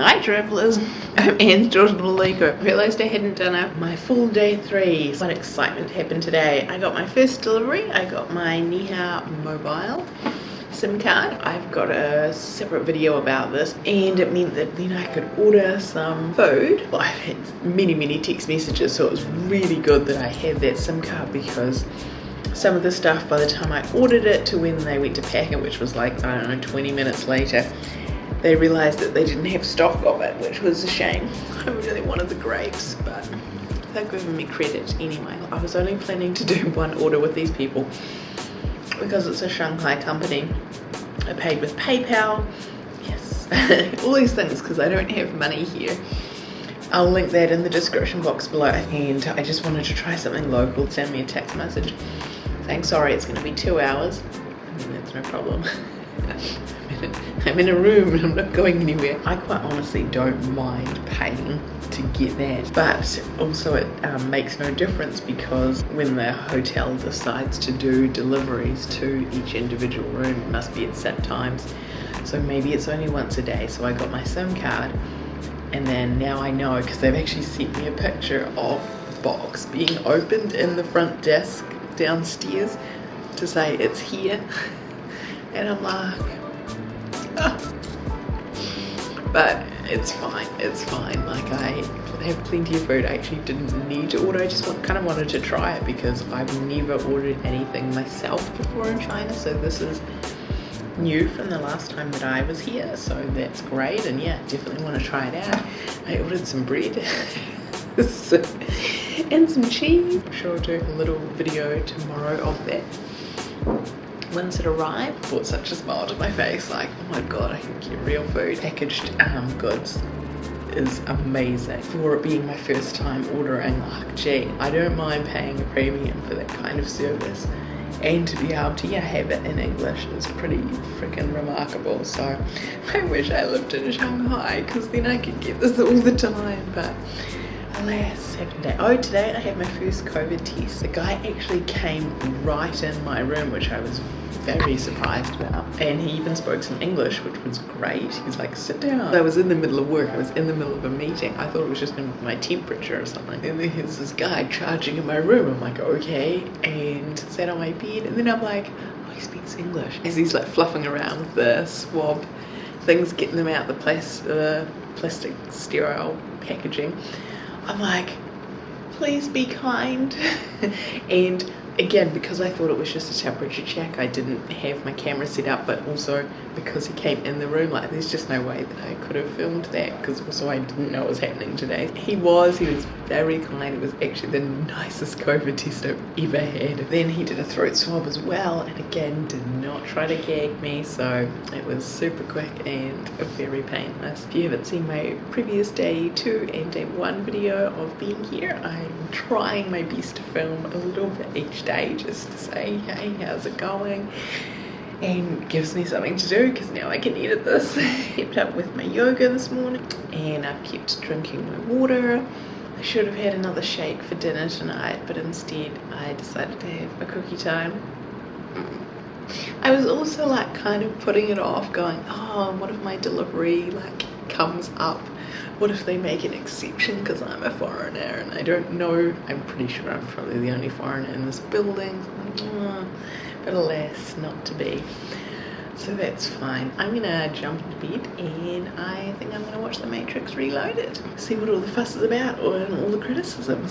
Hi travellers, I'm Anne's daughter Lego. Realised I hadn't done my full day three. What excitement happened today. I got my first delivery. I got my Niha mobile SIM card. I've got a separate video about this and it meant that then I could order some food. Well, I've had many, many text messages so it was really good that I had that SIM card because some of the stuff by the time I ordered it to when they went to pack it, which was like, I don't know, 20 minutes later, they realized that they didn't have stock of it, which was a shame. I really wanted the grapes, but they're giving me credit anyway. I was only planning to do one order with these people because it's a Shanghai company. I paid with PayPal, yes, all these things because I don't have money here. I'll link that in the description box below and I just wanted to try something local. Send me a text message saying sorry it's going to be two hours. I that's no problem. I'm in a room and I'm not going anywhere. I quite honestly don't mind paying to get that but also it um, makes no difference because when the hotel decides to do deliveries to each individual room it must be at set times. So maybe it's only once a day. So I got my SIM card and then now I know because they've actually sent me a picture of the box being opened in the front desk downstairs to say it's here and I'm like but it's fine it's fine. Like I have plenty of food. I actually didn't need to order I just want, kind of wanted to try it because I've never ordered anything myself before in China. So this is new from the last time that I was here. So that's great. And yeah definitely want to try it out. I ordered some bread and some cheese. I'm sure I'll do a little video tomorrow of that once it arrived brought such a smile to my face like oh my god I can get real food. Packaged um, goods is amazing. For it being my first time ordering like gee I don't mind paying a premium for that kind of service. And to be able to yeah have it in English is pretty freaking remarkable. So I wish I lived in Shanghai because then I could get this all the time but alas second day oh today I had my first COVID test the guy actually came right in my room which I was very surprised about. And he even spoke some English, which was great. He's like, sit down. I was in the middle of work. I was in the middle of a meeting. I thought it was just my temperature or something. And then there's this guy charging in my room. I'm like, okay. And sat on my bed. And then I'm like, oh, he speaks English. As he's like fluffing around with the swab things, getting them out the plastic, uh, plastic sterile packaging. I'm like, please be kind. and again because I thought it was just a temperature check I didn't have my camera set up but also because he came in the room like there's just no way that I could have filmed that because also I didn't know it was happening today. He was he was very kind it was actually the nicest COVID test I've ever had. Then he did a throat swab as well and again did not try to gag me so it was super quick and very painless. If you haven't seen my previous day two and day one video of being here I'm trying my best to film a little bit each day just to say hey how's it going? And gives me something to do because now I can edit this. Kept up with my yoga this morning and I've kept drinking my water. I should have had another shake for dinner tonight but instead I decided to have a cookie time. I was also like kind of putting it off going oh what if my delivery like comes up what if they make an exception? Because I'm a foreigner and I don't know. I'm pretty sure I'm probably the only foreigner in this building. Oh, but alas not to be. So that's fine. I'm gonna jump into bed and I think I'm gonna watch The Matrix Reloaded. See what all the fuss is about or all the criticisms